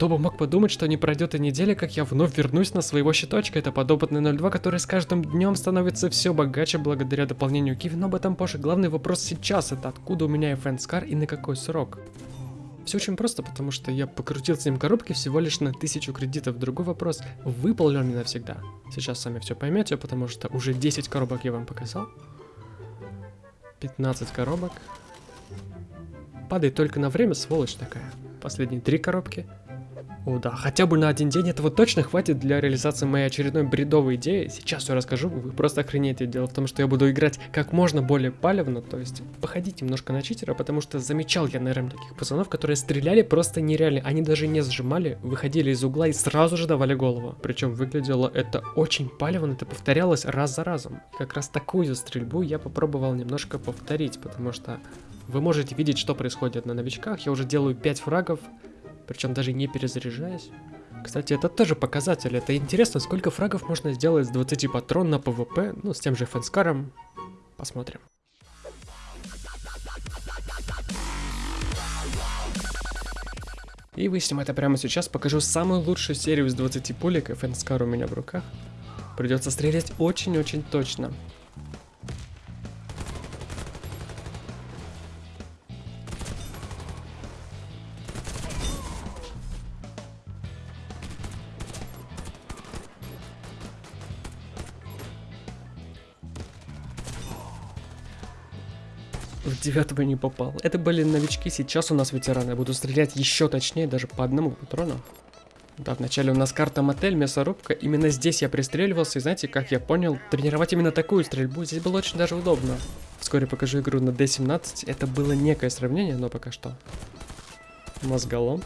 Кто бы мог подумать, что не пройдет и неделя, как я вновь вернусь на своего щиточка. Это подопытный 02, который с каждым днем становится все богаче благодаря дополнению Киви, но об этом позже. Главный вопрос сейчас это откуда у меня Фэнскар и на какой срок. Все очень просто, потому что я покрутил с ним коробки всего лишь на тысячу кредитов. Другой вопрос, выпал ли он мне навсегда? Сейчас сами все поймете, потому что уже 10 коробок я вам показал. 15 коробок. Падает только на время, сволочь такая. Последние три коробки. О да, хотя бы на один день этого точно хватит для реализации моей очередной бредовой идеи. Сейчас все расскажу, вы просто охренеете. Дело в том, что я буду играть как можно более палевно, то есть походить немножко на читера, потому что замечал я, наверное, таких пацанов, которые стреляли просто нереально. Они даже не сжимали, выходили из угла и сразу же давали голову. Причем выглядело это очень палевно, это повторялось раз за разом. Как раз такую стрельбу я попробовал немножко повторить, потому что вы можете видеть, что происходит на новичках. Я уже делаю 5 фрагов, причем даже не перезаряжаясь. Кстати, это тоже показатель. Это интересно, сколько фрагов можно сделать с 20 патрон на ПВП, ну, с тем же FN SCAR ом. Посмотрим. И выясним это прямо сейчас. Покажу самую лучшую серию из 20 пулек, и FN SCAR у меня в руках. Придется стрелять очень-очень точно. В девятого не попал. Это были новички, сейчас у нас ветераны. Буду стрелять еще точнее, даже по одному патрону. Да, вначале у нас карта мотель, мясорубка. Именно здесь я пристреливался, и знаете, как я понял, тренировать именно такую стрельбу здесь было очень даже удобно. Вскоре покажу игру на D17. Это было некое сравнение, но пока что. Мозголом.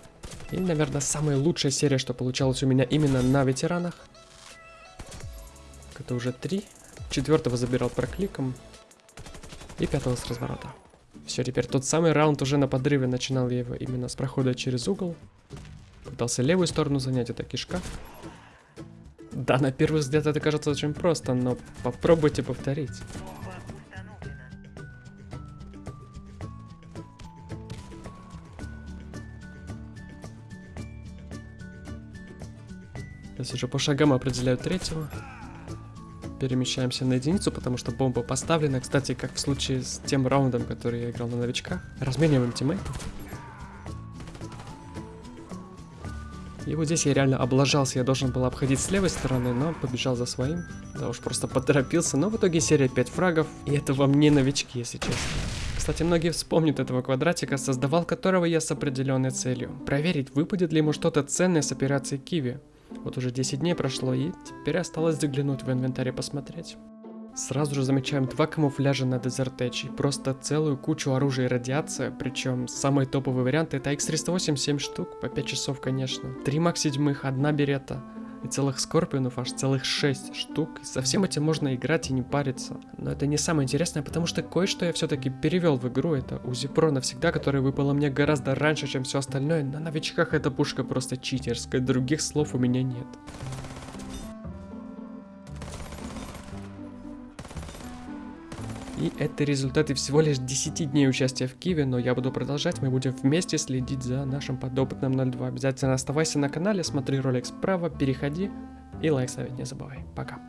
И, наверное, самая лучшая серия, что получалось у меня именно на ветеранах. Это уже три. Четвертого забирал прокликом. И пятого с разворота. Все, теперь тот самый раунд уже на подрыве. Начинал я его именно с прохода через угол. Пытался левую сторону занять, это кишка. Да, на первый взгляд это кажется очень просто, но попробуйте повторить. Сейчас уже по шагам определяю третьего перемещаемся на единицу, потому что бомба поставлена. Кстати, как в случае с тем раундом, который я играл на новичках. Размениваем тиммейтов. И вот здесь я реально облажался, я должен был обходить с левой стороны, но побежал за своим. Да уж, просто поторопился, но в итоге серия 5 фрагов, и это вам не новички, если честно. Кстати, многие вспомнят этого квадратика, создавал которого я с определенной целью. Проверить, выпадет ли ему что-то ценное с операцией Киви. Вот уже 10 дней прошло, и теперь осталось заглянуть в инвентарь и посмотреть. Сразу же замечаем два камуфляжа на Desert Edge и просто целую кучу оружия и радиация, причем самый топовый вариант это X308 7 штук, по 5 часов конечно, 3 Мак 7, одна берета, и целых скорпионов аж целых 6 штук. И со всем этим можно играть и не париться. Но это не самое интересное, потому что кое-что я все-таки перевел в игру. Это Узи Про навсегда, которая выпала мне гораздо раньше, чем все остальное. На новичках эта пушка просто читерская, других слов у меня нет. И это результаты всего лишь 10 дней участия в Киеве, но я буду продолжать, мы будем вместе следить за нашим подопытным 02. Обязательно оставайся на канале, смотри ролик справа, переходи и лайк ставить не забывай. Пока.